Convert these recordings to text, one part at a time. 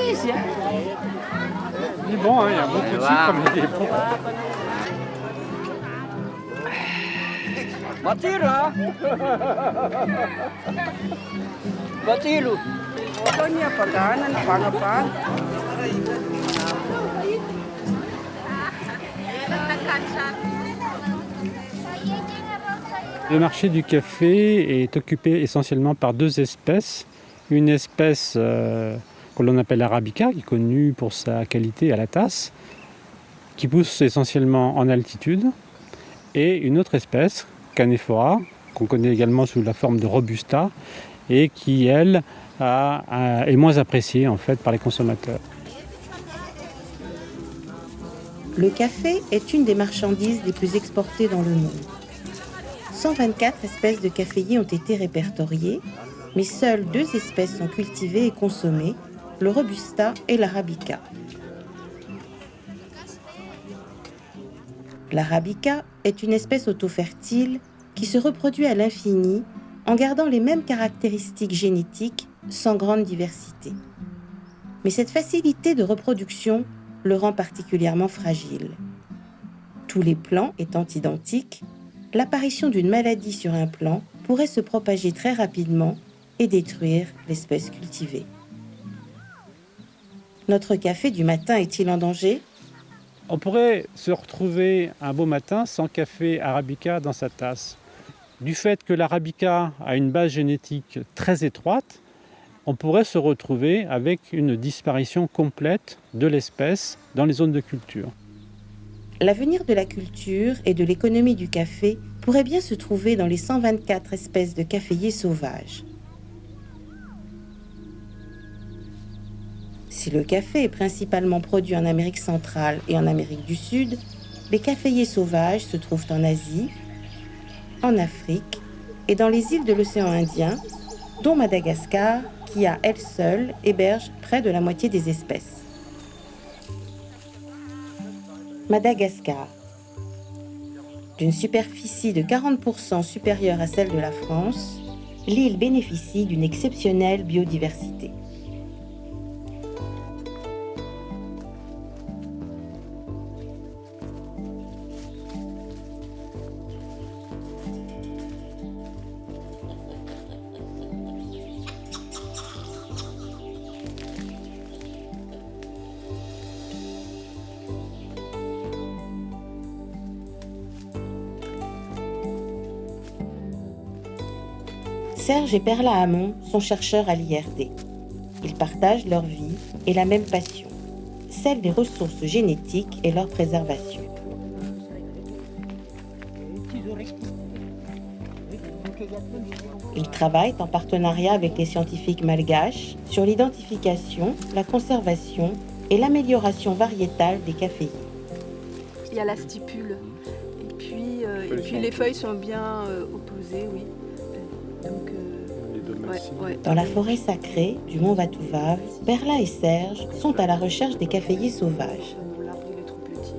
Riche. Il est bon, hein, il y a beaucoup de sucre, mais il est bon. Matira. Pangapan. Le marché du café est occupé essentiellement par deux espèces. Une espèce euh, que l'on appelle arabica, qui est connue pour sa qualité à la tasse, qui pousse essentiellement en altitude, et une autre espèce, Canephora, qu'on connaît également sous la forme de robusta, et qui, elle, est moins appréciée en fait par les consommateurs. Le café est une des marchandises les plus exportées dans le monde. 124 espèces de caféiers ont été répertoriées, mais seules deux espèces sont cultivées et consommées, le robusta et l'arabica. L'arabica est une espèce autofertile qui se reproduit à l'infini en gardant les mêmes caractéristiques génétiques sans grande diversité. Mais cette facilité de reproduction le rend particulièrement fragile. Tous les plants étant identiques, l'apparition d'une maladie sur un plant pourrait se propager très rapidement et détruire l'espèce cultivée. Notre café du matin est-il en danger? On pourrait se retrouver un beau matin sans café arabica dans sa tasse. Du fait que l'arabica a une base génétique très étroite, on pourrait se retrouver avec une disparition complète de l'espèce dans les zones de culture. L'avenir de la culture et de l'économie du café pourrait bien se trouver dans les 124 espèces de caféiers sauvages. Si le café est principalement produit en Amérique centrale et en Amérique du Sud, les caféiers sauvages se trouvent en Asie, en Afrique et dans les îles de l'océan Indien, dont Madagascar, qui à elle seule héberge près de la moitié des espèces. Madagascar. D'une superficie de 40% supérieure à celle de la France, l'île bénéficie d'une exceptionnelle biodiversité. Serge et Perla Hamon sont chercheurs à l'IRD. Ils partagent leur vie et la même passion, celle des ressources génétiques et leur préservation. Ils travaillent en partenariat avec les scientifiques malgaches sur l'identification, la conservation et l'amélioration variétale des caféiers. Il y a la stipule. Et puis, euh, et puis les feuilles sont bien euh, opposées, oui. Donc, euh, ouais. Dans la forêt sacrée du mont Vatouvav, Perla et Serge sont à la recherche des caféiers sauvages. L'arbre il est trop petit.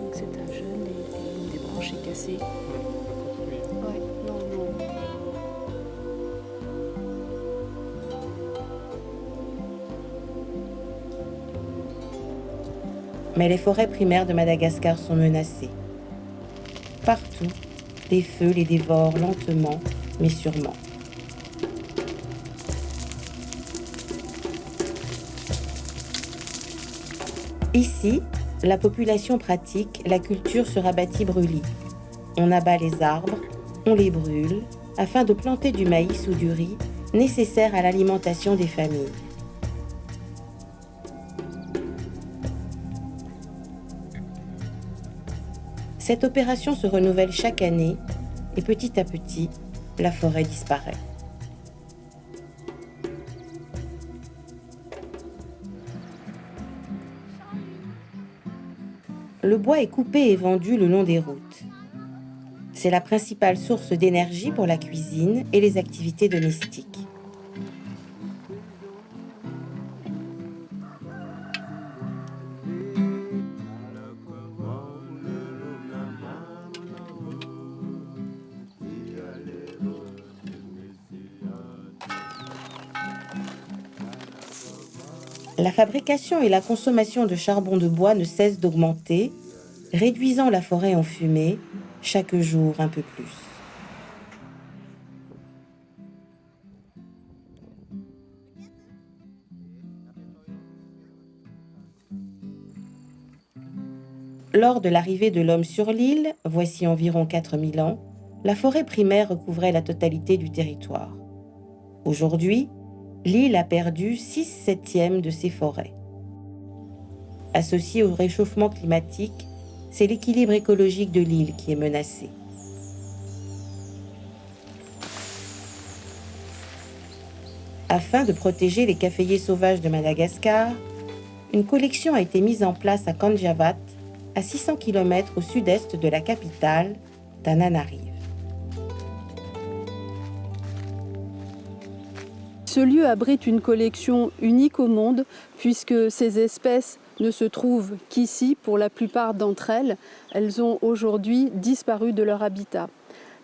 Donc c'est un jeune et, et une des branches est cassée. Ouais, non, non. Mais les forêts primaires de Madagascar sont menacées. Partout, des feux les dévorent lentement, mais sûrement. Ici, la population pratique la culture sur abattis brûlis. On abat les arbres, on les brûle, afin de planter du maïs ou du riz nécessaire à l'alimentation des familles. Cette opération se renouvelle chaque année et petit à petit, la forêt disparaît. Le bois est coupé et vendu le long des routes. C'est la principale source d'énergie pour la cuisine et les activités domestiques. La fabrication et la consommation de charbon de bois ne cessent d'augmenter, réduisant la forêt en fumée chaque jour un peu plus. Lors de l'arrivée de l'homme sur l'île, voici environ 4000 ans, la forêt primaire recouvrait la totalité du territoire. Aujourd'hui, l'île a perdu 6 septièmes de ses forêts. Associé au réchauffement climatique, c'est l'équilibre écologique de l'île qui est menacé. Afin de protéger les caféiers sauvages de Madagascar, une collection a été mise en place à Kanjavat, à 600 km au sud-est de la capitale, Tananarive. Ce lieu abrite une collection unique au monde puisque ces espèces ne se trouvent qu'ici pour la plupart d'entre elles. Elles ont aujourd'hui disparu de leur habitat.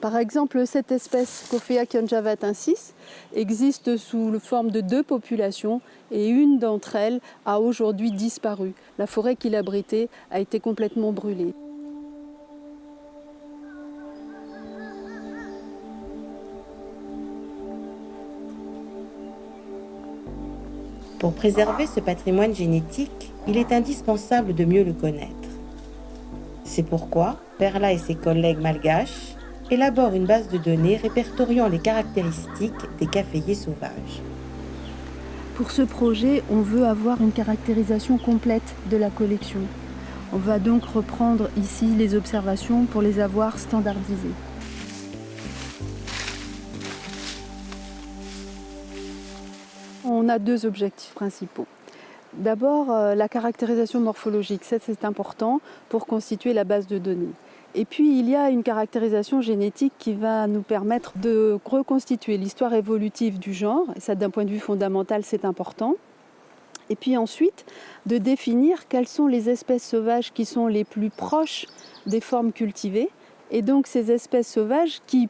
Par exemple, cette espèce Cophea kionjavatensis existe sous la forme de deux populations et une d'entre elles a aujourd'hui disparu. La forêt qui l'abritait a été complètement brûlée. Pour préserver ce patrimoine génétique, il est indispensable de mieux le connaître. C'est pourquoi Perla et ses collègues malgaches élaborent une base de données répertoriant les caractéristiques des caféiers sauvages. Pour ce projet, on veut avoir une caractérisation complète de la collection. On va donc reprendre ici les observations pour les avoir standardisées. On a deux objectifs principaux. D'abord, euh, la caractérisation morphologique, ça c'est important pour constituer la base de données. Et puis il y a une caractérisation génétique qui va nous permettre de reconstituer l'histoire évolutive du genre, et ça d'un point de vue fondamental c'est important. Et puis ensuite, de définir quelles sont les espèces sauvages qui sont les plus proches des formes cultivées, et donc ces espèces sauvages qui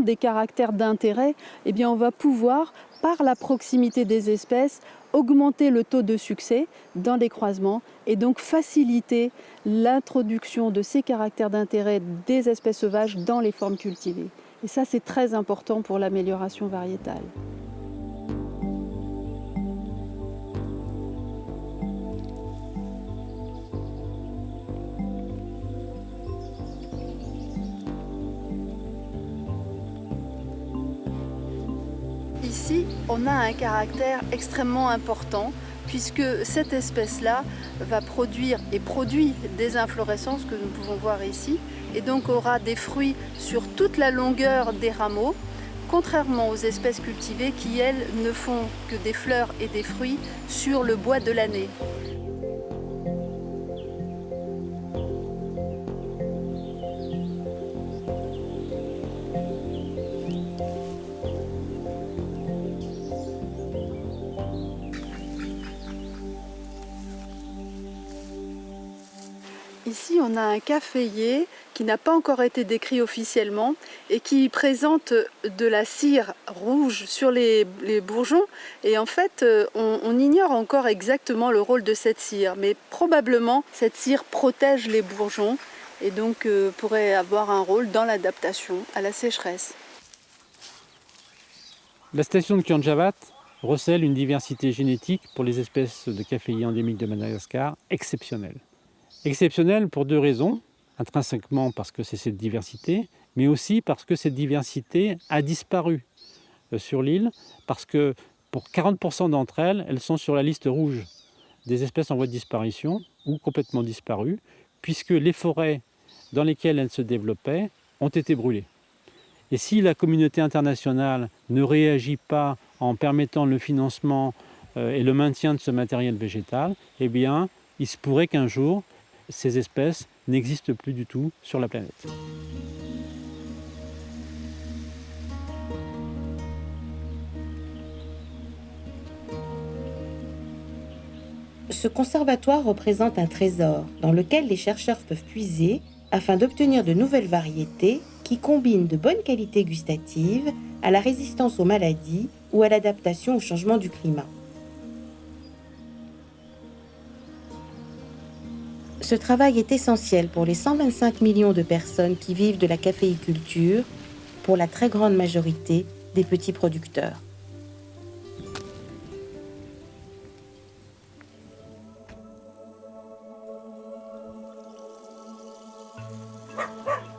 des caractères d'intérêt, eh on va pouvoir par la proximité des espèces, augmenter le taux de succès dans les croisements et donc faciliter l'introduction de ces caractères d'intérêt des espèces sauvages dans les formes cultivées. Et ça, c'est très important pour l'amélioration variétale. On a un caractère extrêmement important puisque cette espèce-là va produire et produit des inflorescences que nous pouvons voir ici et donc aura des fruits sur toute la longueur des rameaux contrairement aux espèces cultivées qui, elles, ne font que des fleurs et des fruits sur le bois de l'année. Un caféier qui n'a pas encore été décrit officiellement et qui présente de la cire rouge sur les, bourgeons. Et en fait, euh, on, ignore encore exactement le rôle de cette cire, mais probablement cette cire protège les bourgeons et donc euh, pourrait avoir un rôle dans l'adaptation à la sécheresse. La station de Kianjavat recèle une diversité génétique pour les espèces de caféiers endémiques de Madagascar exceptionnelle. Exceptionnel pour deux raisons. Intrinsèquement parce que c'est cette diversité, mais aussi parce que cette diversité a disparu euh, sur l'île, parce que pour 40% d'entre elles, elles sont sur la liste rouge des espèces en voie de disparition ou complètement disparues, puisque les forêts dans lesquelles elles se développaient ont été brûlées. Et si la communauté internationale ne réagit pas en permettant le financement euh, et le maintien de ce matériel végétal, eh bien, il se pourrait qu'un jour, ces espèces n'existent plus du tout sur la planète. Ce conservatoire représente un trésor dans lequel les chercheurs peuvent puiser afin d'obtenir de nouvelles variétés qui combinent de bonnes qualités gustatives à la résistance aux maladies ou à l'adaptation au changement du climat. Ce travail est essentiel pour les 125 millions de personnes qui vivent de la caféiculture, pour la très grande majorité des petits producteurs.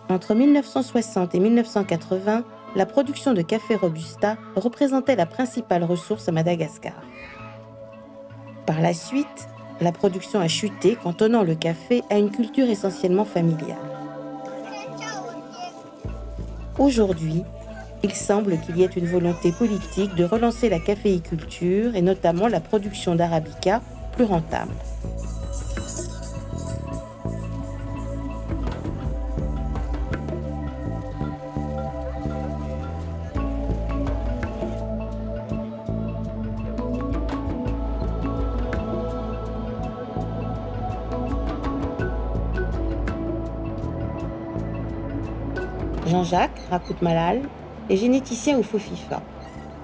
Entre 1960 et 1980, la production de café robusta représentait la principale ressource à Madagascar. Par la suite, la production a chuté, cantonnant le café à une culture essentiellement familiale. Aujourd'hui, il semble qu'il y ait une volonté politique de relancer la caféiculture et notamment la production d'arabica plus rentable. Jean-Jacques Rakout-Malal est généticien au FOFIFA,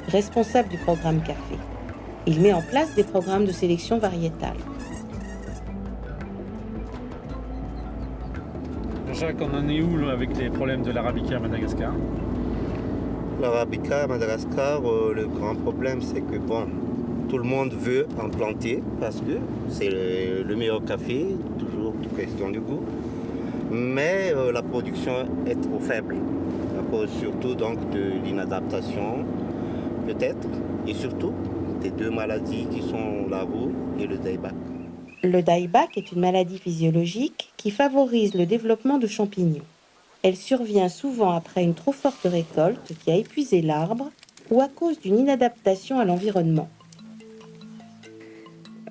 responsable du programme café. Il met en place des programmes de sélection variétale. Jacques, on en est où là, avec les problèmes de l'arabica à Madagascar? L'arabica à Madagascar, euh, le grand problème c'est que bon, tout le monde veut en planter parce que c'est le, le meilleur café, toujours toute question du goût mais euh, la production est trop faible à cause surtout donc de l'inadaptation peut-être et surtout des deux maladies qui sont la roue et le dieback. Le dieback est une maladie physiologique qui favorise le développement de champignons. Elle survient souvent après une trop forte récolte qui a épuisé l'arbre ou à cause d'une inadaptation à l'environnement.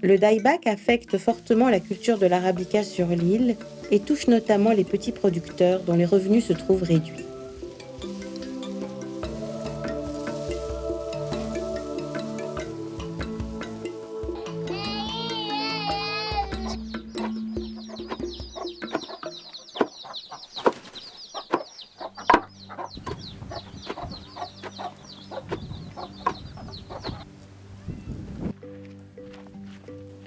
Le dieback affecte fortement la culture de l'arabica sur l'île et touche notamment les petits producteurs dont les revenus se trouvent réduits.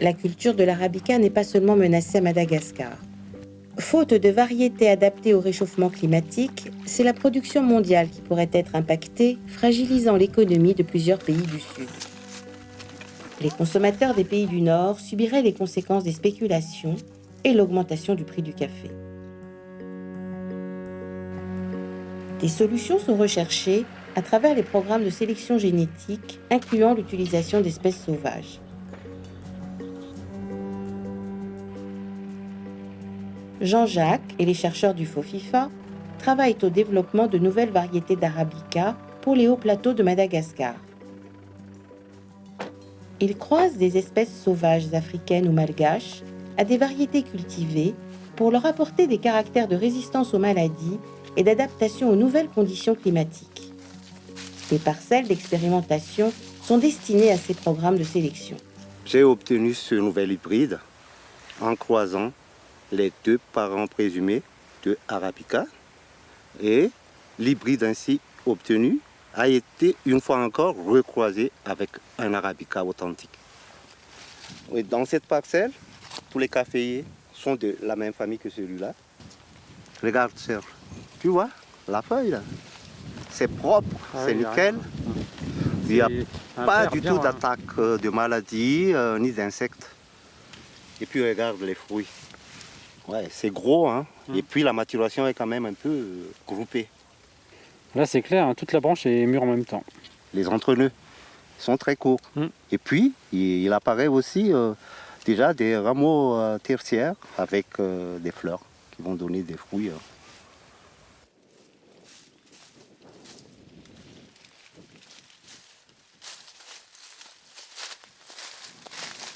La culture de l'arabica n'est pas seulement menacée à Madagascar. Faute de variétés adaptées au réchauffement climatique, c'est la production mondiale qui pourrait être impactée, fragilisant l'économie de plusieurs pays du Sud. Les consommateurs des pays du Nord subiraient les conséquences des spéculations et l'augmentation du prix du café. Des solutions sont recherchées à travers les programmes de sélection génétique incluant l'utilisation d'espèces sauvages. Jean-Jacques et les chercheurs du FOFIFA travaillent au développement de nouvelles variétés d'arabica pour les hauts plateaux de Madagascar. Ils croisent des espèces sauvages africaines ou malgaches à des variétés cultivées pour leur apporter des caractères de résistance aux maladies et d'adaptation aux nouvelles conditions climatiques. Les parcelles d'expérimentation sont destinées à ces programmes de sélection. J'ai obtenu ce nouvel hybride en croisant les deux parents présumés de Arabica et l'hybride ainsi obtenu a été une fois encore recroisé avec un Arabica authentique. dans cette parcelle, tous les caféiers sont de la même famille que celui-là. Regarde Serge, tu vois la feuille là? C'est propre, ah c'est nickel. Il n'y a pas du tout hein. d'attaque euh, de maladies euh, ni d'insectes. Et puis regarde les fruits. Ouais, c'est gros, hein. Et hmm. puis la maturation est quand même un peu euh, groupée. Là, c'est clair, hein, toute la branche est mûre en même temps. Les entre-nœuds sont très courts. Hmm. Et puis, il, apparaît aussi euh, déjà des rameaux euh, tertiaires avec des fleurs qui vont donner des fruits.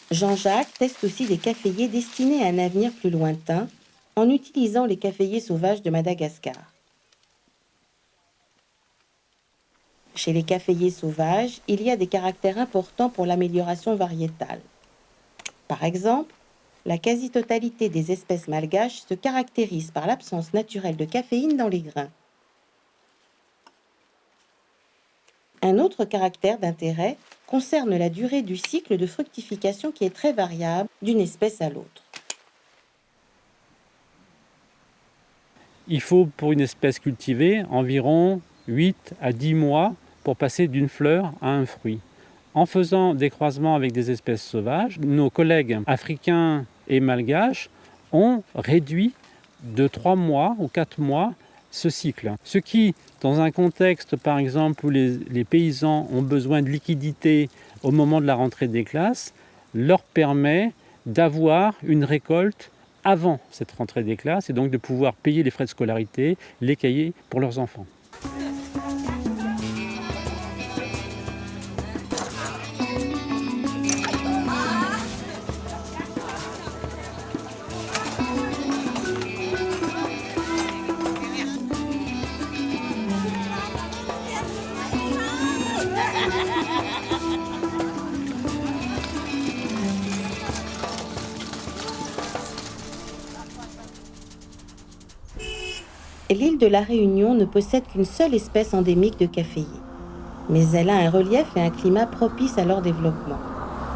Jean-Jacques teste aussi des caféiers destinés à un avenir plus lointain en utilisant les caféiers sauvages de Madagascar. Chez les caféiers sauvages, il y a des caractères importants pour l'amélioration variétale. Par exemple, la quasi-totalité des espèces malgaches se caractérise par l'absence naturelle de caféine dans les grains. Un autre caractère d'intérêt concerne la durée du cycle de fructification qui est très variable d'une espèce à l'autre. Il faut pour une espèce cultivée environ 8 à 10 mois pour passer d'une fleur à un fruit. En faisant des croisements avec des espèces sauvages, nos collègues africains et malgaches ont réduit de 3 mois ou 4 mois ce cycle. Ce qui, dans un contexte par exemple où les, paysans ont besoin de liquidité au moment de la rentrée des classes, leur permet d'avoir une récolte avant cette rentrée des classes et donc de pouvoir payer les frais de scolarité, les cahiers pour leurs enfants. L'île de la Réunion ne possède qu'une seule espèce endémique de caféiers, mais elle a un relief et un climat propices à leur développement.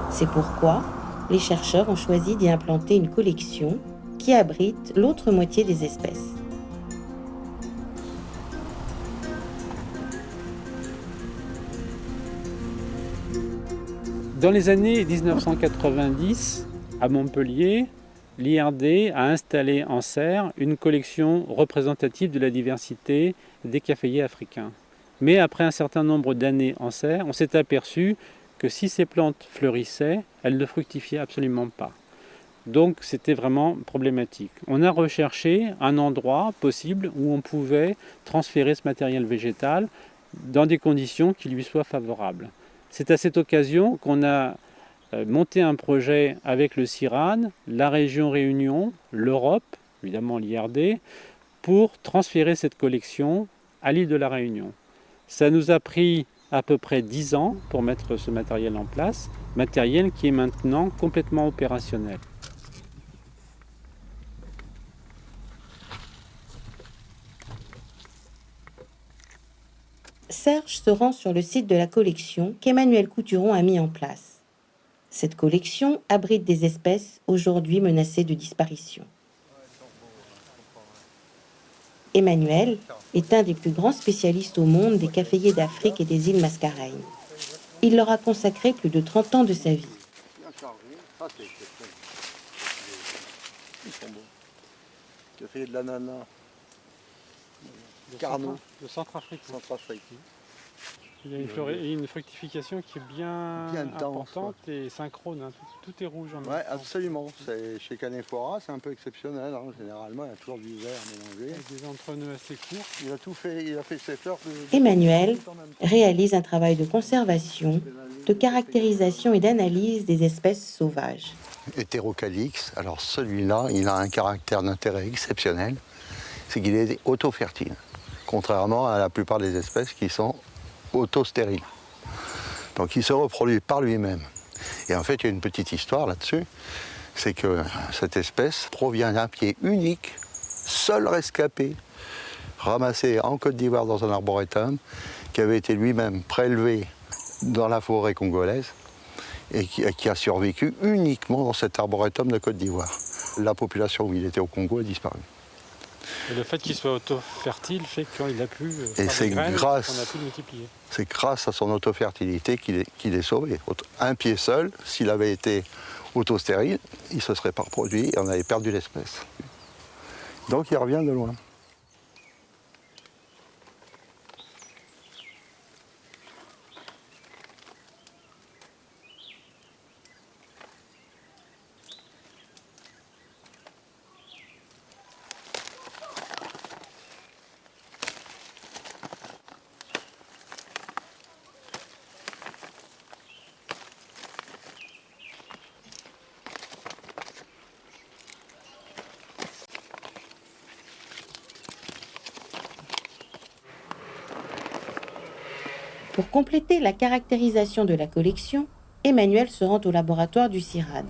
C'est pourquoi les chercheurs ont choisi d'y implanter une collection qui abrite l'autre moitié des espèces. Dans les années 1990, à Montpellier, l'IRD a installé en serre une collection représentative de la diversité des caféiers africains. Mais après un certain nombre d'années en serre, on s'est aperçu que si ces plantes fleurissaient, elles ne fructifiaient absolument pas. Donc c'était vraiment problématique. On a recherché un endroit possible où on pouvait transférer ce matériel végétal dans des conditions qui lui soient favorables. C'est à cette occasion qu'on a monté un projet avec le CIRAN, la région Réunion, l'Europe, évidemment l'IRD, pour transférer cette collection à l'île de la Réunion. Ça nous a pris à peu près 10 ans pour mettre ce matériel en place, matériel qui est maintenant complètement opérationnel. Serge se rend sur le site de la collection qu'Emmanuel Couturon a mis en place. Cette collection abrite des espèces aujourd'hui menacées de disparition. Emmanuel est un des plus grands spécialistes au monde des caféiers d'Afrique et des îles Mascareignes. Il leur a consacré plus de 30 ans de sa vie. Café de l'ananas. Carnot. De Centrafrique. Centrafrique. Il y a une, fructification qui est bien, Bien dense, importante et synchrone. hein. Tout, tout est rouge en même Ouais, temps. absolument. Chez Canephora, c'est un peu exceptionnel. hein. Généralement, il y a toujours du vert mélangé. Avec des entreneux assez courts. Il a tout fait. Il a fait ses fleurs. de- Emmanuel réalise un travail de conservation, de caractérisation et d'analyse des espèces sauvages. Hétérocalix. Alors celui-là, il a un caractère d'intérêt exceptionnel. C'est qu'il est auto-fertile. Contrairement à la plupart des espèces qui sont auto-stériles. Donc il se reproduit par lui-même. Et en fait, il y a une petite histoire là-dessus. C'est que cette espèce provient d'un pied unique, seul rescapé, ramassé en Côte d'Ivoire dans un arboretum, qui avait été lui-même prélevé dans la forêt congolaise et qui, qui a survécu uniquement dans cet arboretum de Côte d'Ivoire. La population où il était au Congo a disparu. Et le fait qu'il soit auto-fertile fait qu'il a pu euh, c'est grâce- a pu multiplier. C'est grâce à son autofertilité qu'il est, est sauvé. Un pied seul, s'il avait été autostérile, il se serait pas reproduit et on avait perdu l'espèce. Donc il revient de loin. Pour compléter la caractérisation de la collection, Emmanuel se rend au laboratoire du CIRAD.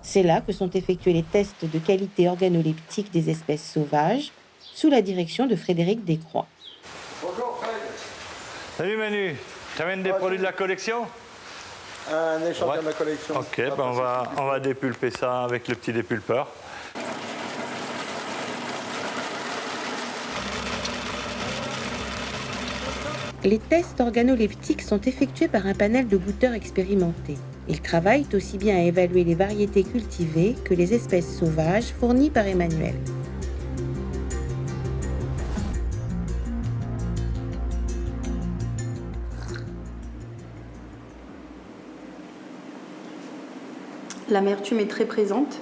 C'est là que sont effectués les tests de qualité organoleptique des espèces sauvages, sous la direction de Frédéric Descroix. Bonjour Fred. Salut Manu. Tu amènes des produits de la collection? Un échantillon Ouais. de ma collection. Ok, ben on, va, on va dépulper ça avec le petit dépulpeur. Les tests organoleptiques sont effectués par un panel de goûteurs expérimentés. Ils travaillent aussi bien à évaluer les variétés cultivées que les espèces sauvages fournies par Emmanuel. L'amertume est très présente.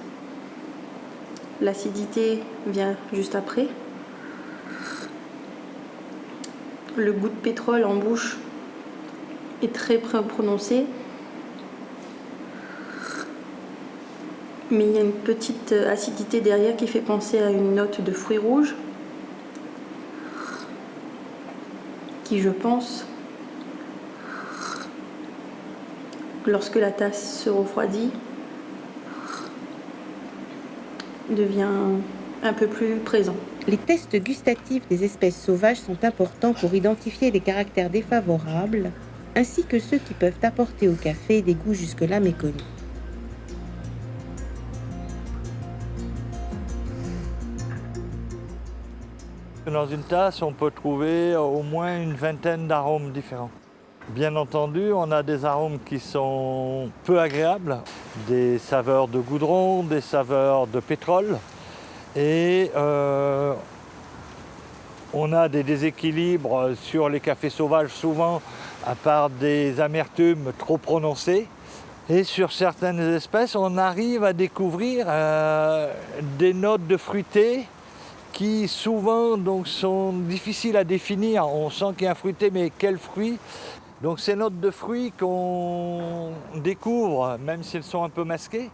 L'acidité vient juste après. Le goût de pétrole en bouche est très pr- prononcé. Mais il y a une petite euh, acidité derrière qui fait penser à une note de fruits rouges. Qui, je pense, lorsque la tasse se refroidit, devient un peu plus présent. Les tests gustatifs des espèces sauvages sont importants pour identifier les caractères défavorables, ainsi que ceux qui peuvent apporter au café des goûts jusque-là méconnus. Dans une tasse, on peut trouver au moins une vingtaine d'arômes différents. Bien entendu, on a des arômes qui sont peu agréables, des saveurs de goudron, des saveurs de pétrole. Et euh, on a des déséquilibres sur les cafés sauvages, souvent à part des amertumes trop prononcées. Et sur certaines espèces, on arrive à découvrir euh, des notes de fruité qui souvent donc, sont difficiles à définir. On sent qu'il y a un fruité, mais quel fruit? Donc ces notes de fruits qu'on découvre, même si elles sont un peu masquées,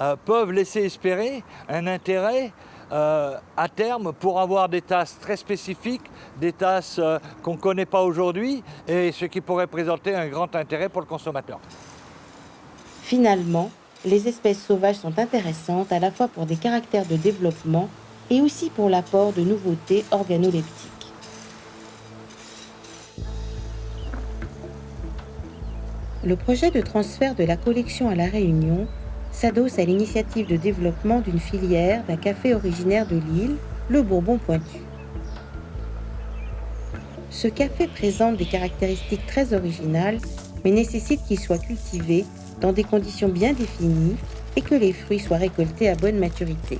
euh, peuvent laisser espérer un intérêt euh, à terme pour avoir des tasses très spécifiques, des tasses euh, qu'on ne connaît pas aujourd'hui, et ce qui pourrait présenter un grand intérêt pour le consommateur. Finalement, les espèces sauvages sont intéressantes à la fois pour des caractères de développement et aussi pour l'apport de nouveautés organoleptiques. Le projet de transfert de la collection à La Réunion s'adosse à l'initiative de développement d'une filière d'un café originaire de l'île, le Bourbon Pointu. Ce café présente des caractéristiques très originales, mais nécessite qu'il soit cultivé dans des conditions bien définies et que les fruits soient récoltés à bonne maturité.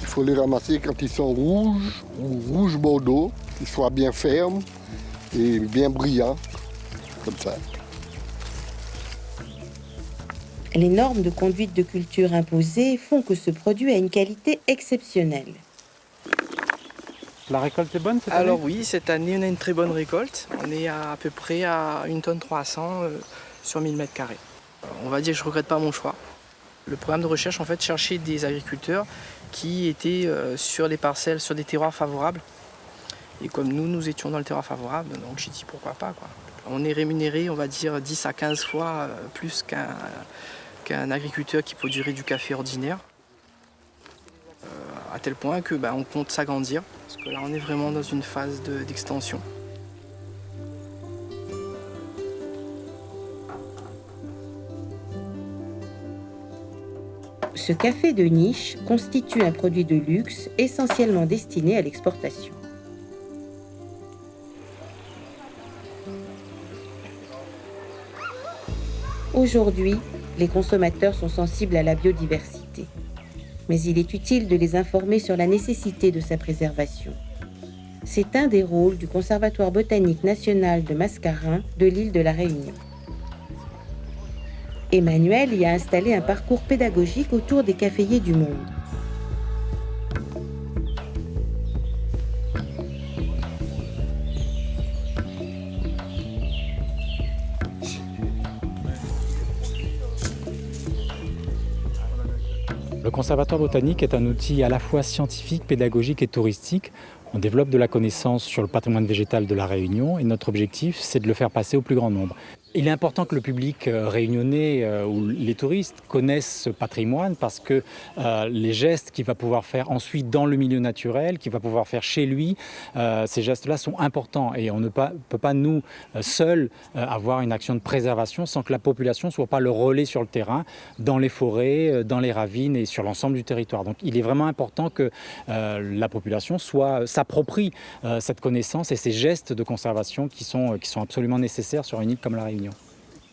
Il faut les ramasser quand ils sont rouges ou rouge bordeaux, qu'ils soient bien fermes et bien brillants, comme ça. Les normes de conduite de culture imposées font que ce produit a une qualité exceptionnelle. La récolte est bonne cette Alors année? oui, cette année on a une très bonne récolte. On est à, à peu près à 1 tonne 300 euh, sur 1000 mètres carrés. On va dire que je ne regrette pas mon choix. Le programme de recherche en fait cherchait des agriculteurs qui étaient euh, sur des parcelles, sur des terroirs favorables. Et comme nous, nous étions dans le terroir favorable, donc j'ai dit pourquoi pas. Quoi. On est rémunéré, on va dire, 10 à 15 fois euh, plus qu'un qu'un agriculteur qui produirait du café ordinaire. Euh, à tel point que bah, on compte s'agrandir, parce que là on est vraiment dans une phase de- d'extension. Ce café de niche constitue un produit de luxe essentiellement destiné à l'exportation. Aujourd'hui, les consommateurs sont sensibles à la biodiversité. Mais il est utile de les informer sur la nécessité de sa préservation. C'est un des rôles du Conservatoire botanique national de Mascarin de l'île de la Réunion. Emmanuel y a installé un parcours pédagogique autour des caféiers du monde. Le conservatoire botanique est un outil à la fois scientifique, pédagogique et touristique. On développe de la connaissance sur le patrimoine végétal de la Réunion et notre objectif, c'est de le faire passer au plus grand nombre. Il est important que le public euh, réunionnais euh, ou les touristes connaissent ce patrimoine parce que euh, les gestes qu'il va pouvoir faire ensuite dans le milieu naturel, qu'il va pouvoir faire chez lui, ces gestes-là sont importants et on ne peut pas nous seuls avoir une action de préservation sans que la population soit pas le relais sur le terrain, dans les forêts, dans les ravines et sur l'ensemble du territoire. Donc il est vraiment important que la population s'approprie cette connaissance et ces gestes de conservation qui sont absolument nécessaires sur une île comme la Réunion.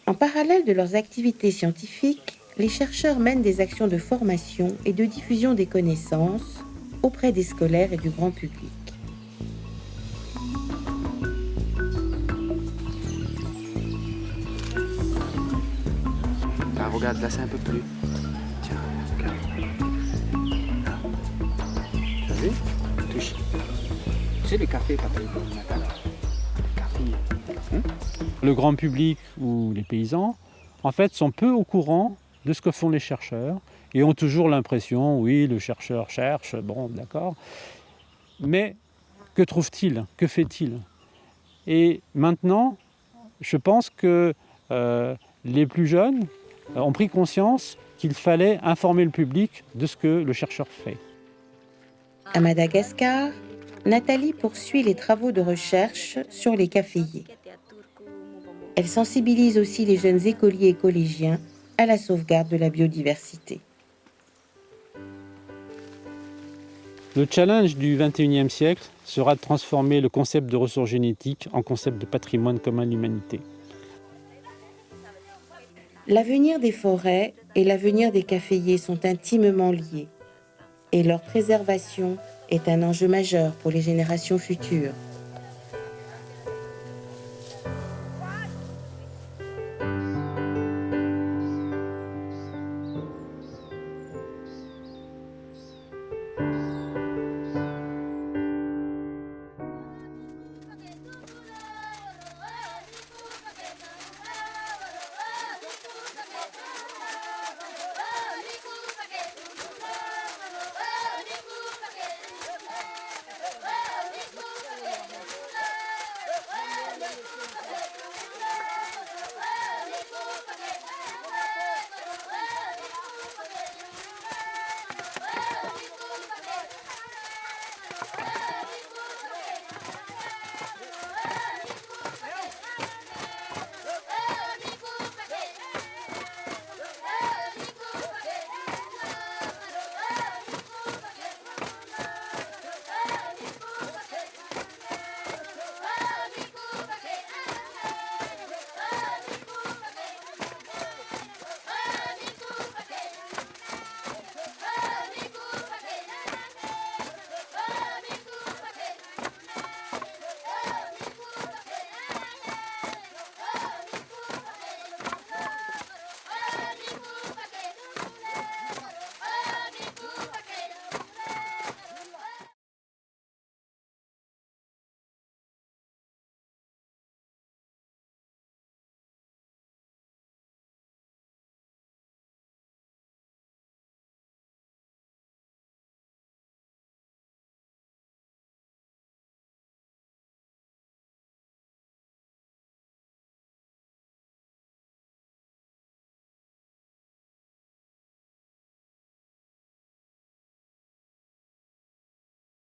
En parallèle de leurs activités scientifiques, les chercheurs mènent des actions de formation et de diffusion des connaissances auprès des scolaires et du grand public. Ah, regarde, là c'est un peu plus. Tiens, regarde. Là. As vu Touche. Tu sais, le café, Nathan Le café. Le grand public ou les paysans, en fait, sont peu au courant de ce que font les chercheurs et ont toujours l'impression, oui, le chercheur cherche, bon, d'accord. Mais que trouve-t-il Que fait-il? Et maintenant, je pense que euh, les plus jeunes ont pris conscience qu'il fallait informer le public de ce que le chercheur fait. À Madagascar, Nathalie poursuit les travaux de recherche sur les caféiers. Elle sensibilise aussi les jeunes écoliers et collégiens à la sauvegarde de la biodiversité. Le challenge du 21e siècle sera de transformer le concept de ressources génétiques en concept de patrimoine commun de l'humanité. L'avenir des forêts et l'avenir des caféiers sont intimement liés et leur préservation est un enjeu majeur pour les générations futures.